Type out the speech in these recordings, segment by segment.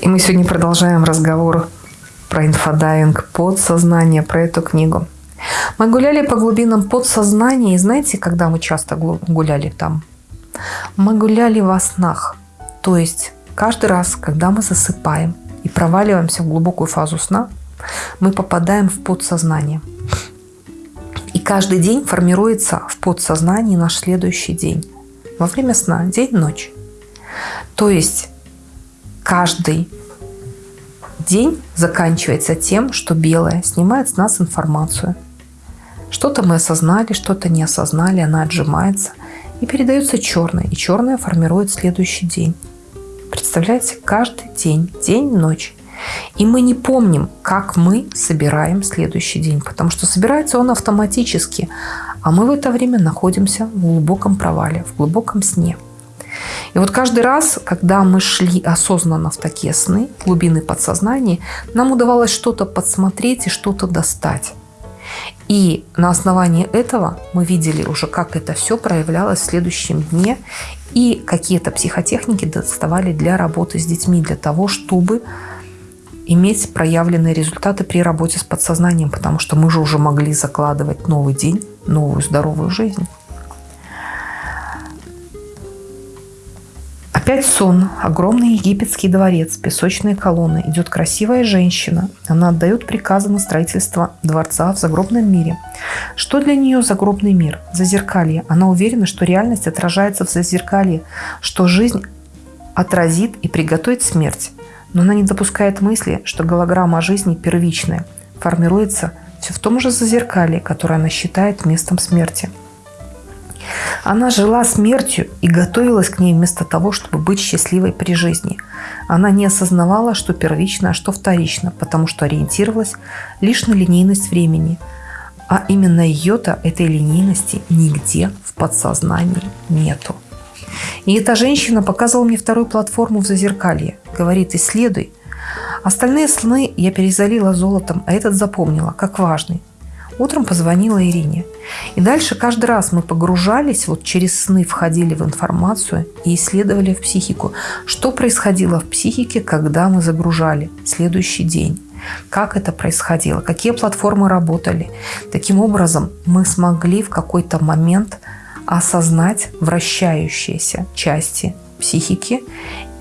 И мы сегодня продолжаем разговор про инфодайвинг подсознание, про эту книгу. Мы гуляли по глубинам подсознания, и знаете, когда мы часто гуляли там? Мы гуляли во снах. То есть каждый раз, когда мы засыпаем и проваливаемся в глубокую фазу сна, мы попадаем в подсознание. И каждый день формируется в подсознании наш следующий день. Во время сна, день-ночь. То есть каждый день заканчивается тем, что белое снимает с нас информацию. Что-то мы осознали, что-то не осознали, она отжимается и передается черное, и черное формирует следующий день. Представляете, каждый день, день-ночь. И мы не помним, как мы собираем следующий день, потому что собирается он автоматически, а мы в это время находимся в глубоком провале, в глубоком сне. И вот каждый раз, когда мы шли осознанно в такие сны, глубины подсознания, нам удавалось что-то подсмотреть и что-то достать. И на основании этого мы видели уже, как это все проявлялось в следующем дне, и какие-то психотехники доставали для работы с детьми, для того, чтобы иметь проявленные результаты при работе с подсознанием, потому что мы же уже могли закладывать новый день, новую здоровую жизнь. Опять сон. Огромный египетский дворец, песочные колонны. Идет красивая женщина. Она отдает приказы на строительство дворца в загробном мире. Что для нее загробный мир? Зазеркалье. Она уверена, что реальность отражается в зазеркалье, что жизнь отразит и приготовит смерть. Но она не допускает мысли, что голограмма жизни первичная, формируется все в том же зазеркалье, которое она считает местом смерти. Она жила смертью и готовилась к ней вместо того, чтобы быть счастливой при жизни. Она не осознавала, что первично, а что вторично, потому что ориентировалась лишь на линейность времени. А именно ее-то, этой линейности, нигде в подсознании нету. И эта женщина показывала мне вторую платформу в Зазеркалье. Говорит, исследуй. Остальные сны я перезалила золотом, а этот запомнила, как важный. Утром позвонила Ирине. И дальше каждый раз мы погружались, вот через сны входили в информацию и исследовали в психику, что происходило в психике, когда мы загружали следующий день. Как это происходило, какие платформы работали. Таким образом, мы смогли в какой-то момент осознать вращающиеся части психики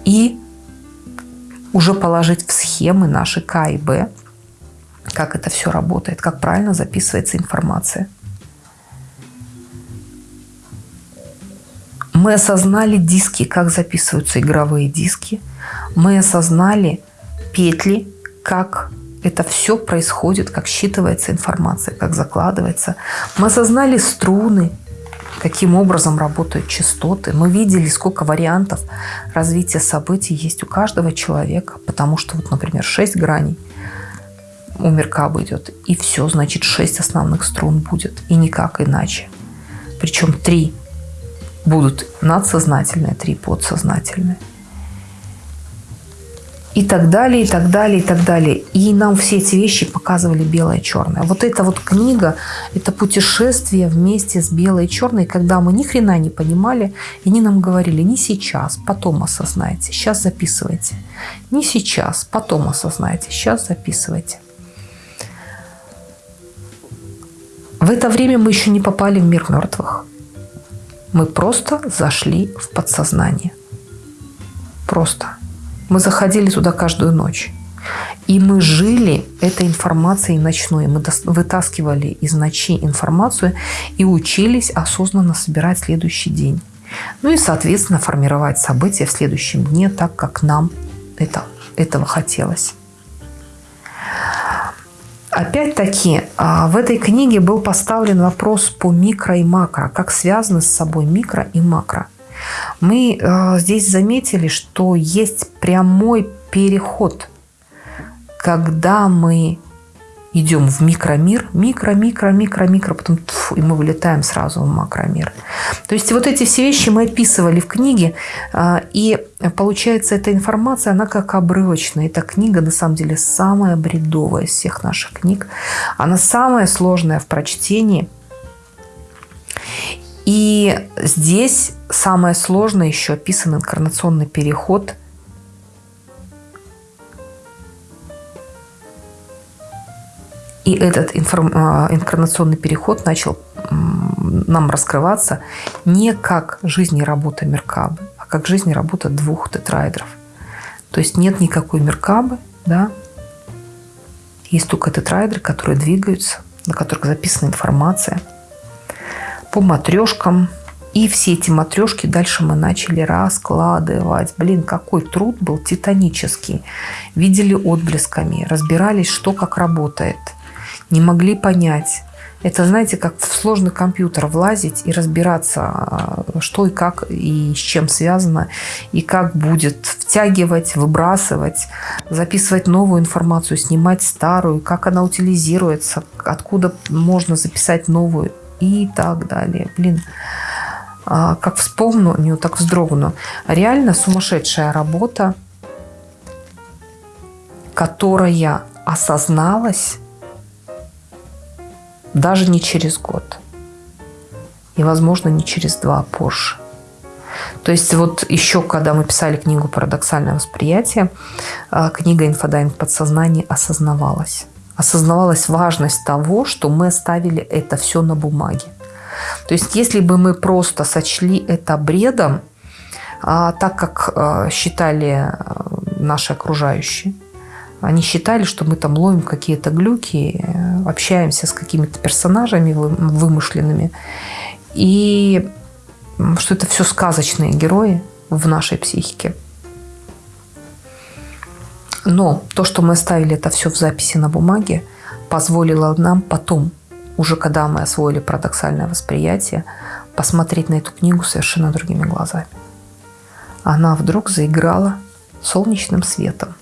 и уже положить в схемы наши К и Б, как это все работает, как правильно записывается информация. Мы осознали диски, как записываются игровые диски. Мы осознали петли, как это все происходит, как считывается информация, как закладывается. Мы осознали струны, каким образом работают частоты. Мы видели, сколько вариантов развития событий есть у каждого человека, потому что, вот, например, 6 граней у Меркаба идет, и все, значит, 6 основных струн будет, и никак иначе. Причем 3 будут надсознательные, 3 подсознательные и так далее, и так далее, и так далее. И нам все эти вещи показывали белое и черное. Вот эта вот книга, это путешествие вместе с белой и черной, когда мы ни хрена не понимали, и они нам говорили, не сейчас, потом осознайте, сейчас записывайте. Не сейчас, потом осознайте, сейчас записывайте. В это время мы еще не попали в мир мертвых. Мы просто зашли в подсознание. Просто. Мы заходили туда каждую ночь. И мы жили этой информацией ночной. Мы вытаскивали из ночи информацию и учились осознанно собирать следующий день. Ну и, соответственно, формировать события в следующем дне так, как нам это, этого хотелось. Опять-таки, а, в этой книге был поставлен вопрос по микро и макро, как связаны с собой микро и макро. Мы э, здесь заметили, что есть прямой переход, когда мы идем в микромир, микро, микро, микро, микро, потом тьфу, и мы вылетаем сразу в макромир. То есть вот эти все вещи мы описывали в книге, э, и получается эта информация, она как обрывочная. Эта книга на самом деле самая бредовая из всех наших книг. Она самая сложная в прочтении. И здесь самое сложное еще описан инкарнационный переход И этот информ... А, инкарнационный переход начал нам раскрываться не как жизнь и работа Меркабы, а как жизнь и работа двух тетраэдров. То есть нет никакой Меркабы, да, есть только тетраэдры, которые двигаются, на которых записана информация по матрешкам. И все эти матрешки дальше мы начали раскладывать. Блин, какой труд был титанический. Видели отблесками, разбирались, что как работает. Не могли понять. Это, знаете, как в сложный компьютер влазить и разбираться, а, что и как, и с чем связано, и как будет втягивать, выбрасывать, записывать новую информацию, снимать старую, как она утилизируется, откуда можно записать новую и так далее. Блин, а, как вспомню, не так вздрогну. Реально сумасшедшая работа, которая осозналась даже не через год. И, возможно, не через два, а позже. То есть вот еще, когда мы писали книгу «Парадоксальное восприятие», а, книга «Инфодайвинг подсознание» осознавалась. Осознавалась важность того, что мы оставили это все на бумаге. То есть если бы мы просто сочли это бредом, а, так как считали наши окружающие, они считали, что мы там ловим какие-то глюки, общаемся с какими-то персонажами вымышленными. И что это все сказочные герои в нашей психике. Но то, что мы оставили это все в записи на бумаге, позволило нам потом, уже когда мы освоили парадоксальное восприятие, посмотреть на эту книгу совершенно другими глазами. Она вдруг заиграла солнечным светом.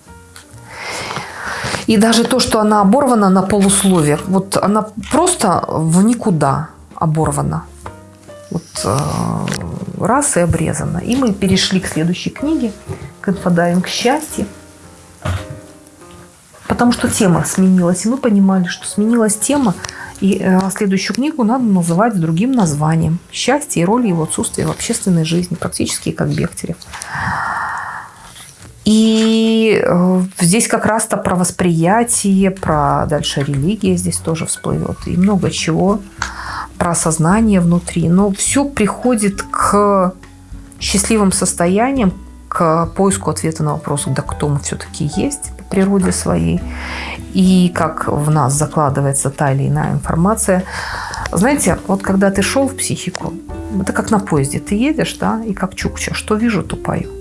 И даже то, что она оборвана на полуслове, вот она просто в никуда оборвана. Вот э, раз и обрезана. И мы перешли к следующей книге, к инфодайвинг счастье. Потому что тема сменилась, и мы понимали, что сменилась тема, и э, следующую книгу надо называть другим названием. «Счастье и роль его отсутствия в общественной жизни», практически как Бехтерев. И э, здесь как раз-то про восприятие, про дальше религия здесь тоже всплывет. И много чего про сознание внутри. Но все приходит к счастливым состояниям, к поиску ответа на вопрос, да кто мы все-таки есть по природе своей, и как в нас закладывается та или иная информация. Знаете, вот когда ты шел в психику, это как на поезде, ты едешь, да, и как чукча, что вижу, то пою.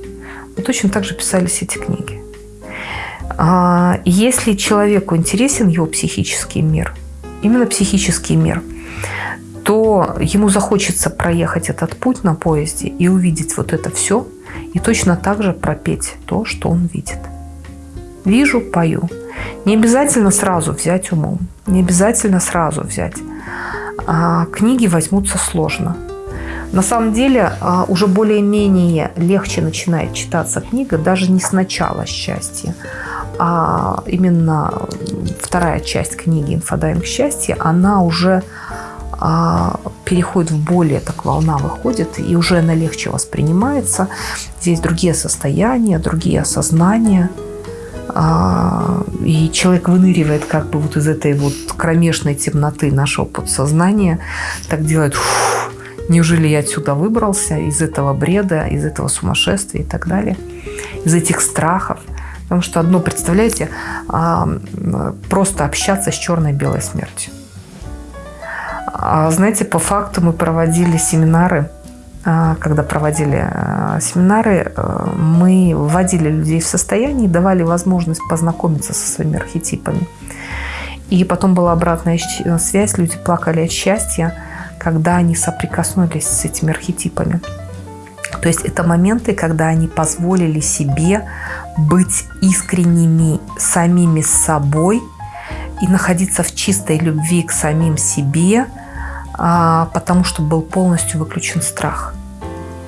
Точно так же писались эти книги. А, если человеку интересен его психический мир, именно психический мир, то ему захочется проехать этот путь на поезде и увидеть вот это все, и точно так же пропеть то, что он видит. Вижу, пою. Не обязательно сразу взять умом, не обязательно сразу взять. А книги возьмутся сложно – на самом деле а, уже более-менее легче начинает читаться книга даже не с начала счастья, а именно вторая часть книги «Инфодайвинг счастья», она уже а, переходит в более, так волна выходит, и уже она легче воспринимается. Здесь другие состояния, другие осознания. А, и человек выныривает как бы вот из этой вот кромешной темноты нашего подсознания, так делает фу, Неужели я отсюда выбрался, из этого бреда, из этого сумасшествия и так далее, из этих страхов? Потому что одно, представляете, а, просто общаться с черной-белой смертью. А, знаете, по факту мы проводили семинары, а, когда проводили семинары, мы вводили людей в состояние, давали возможность познакомиться со своими архетипами. И потом была обратная связь, люди плакали от счастья, когда они соприкоснулись с этими архетипами. То есть это моменты, когда они позволили себе быть искренними самими собой и находиться в чистой любви к самим себе, а, потому что был полностью выключен страх.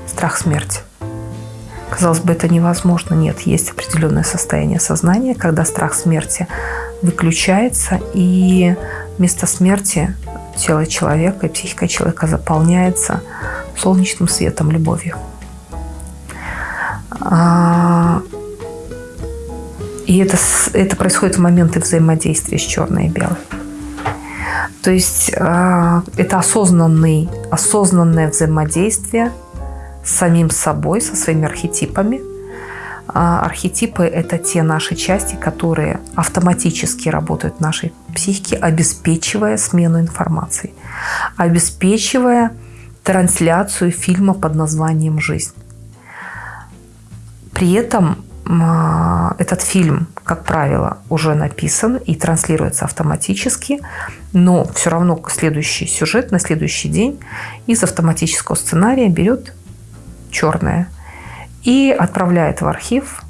Страх смерти. Казалось бы, это невозможно. Нет, есть определенное состояние сознания, когда страх смерти выключается, и вместо смерти тело человека и психика человека заполняется солнечным светом, любовью. А, и это, это происходит в моменты взаимодействия с черной и белой. То есть э, это осознанный, осознанное взаимодействие с самим собой, со своими архетипами. А архетипы – это те наши части, которые автоматически работают в нашей психике, обеспечивая смену информации, обеспечивая трансляцию фильма под названием «Жизнь». При этом а, этот фильм, как правило, уже написан и транслируется автоматически, но все равно следующий сюжет на следующий день из автоматического сценария берет черное и отправляет в архив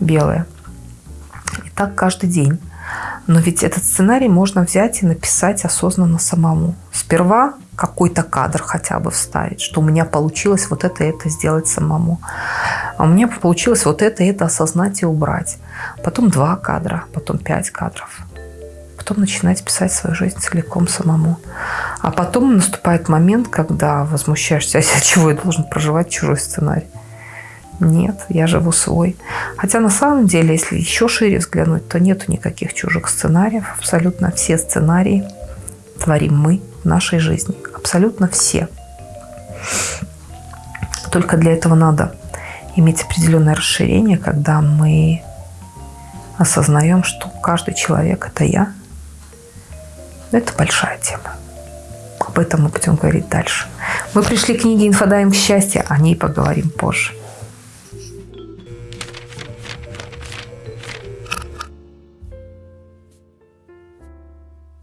белое. И так каждый день. Но ведь этот сценарий можно взять и написать осознанно самому. Сперва какой-то кадр хотя бы вставить, что у меня получилось вот это и это сделать самому. А у меня получилось вот это и это осознать и убрать. Потом два кадра, потом пять кадров. Потом начинать писать свою жизнь целиком самому. А потом наступает момент, когда возмущаешься, а чего я должен проживать чужой сценарий. Нет, я живу свой. Хотя на самом деле, если еще шире взглянуть, то нету никаких чужих сценариев. Абсолютно все сценарии творим мы в нашей жизни. Абсолютно все. Только для этого надо иметь определенное расширение, когда мы осознаем, что каждый человек – это я. Это большая тема. Об этом мы будем говорить дальше. Мы пришли к книге «Инфодайм счастья», о ней поговорим позже.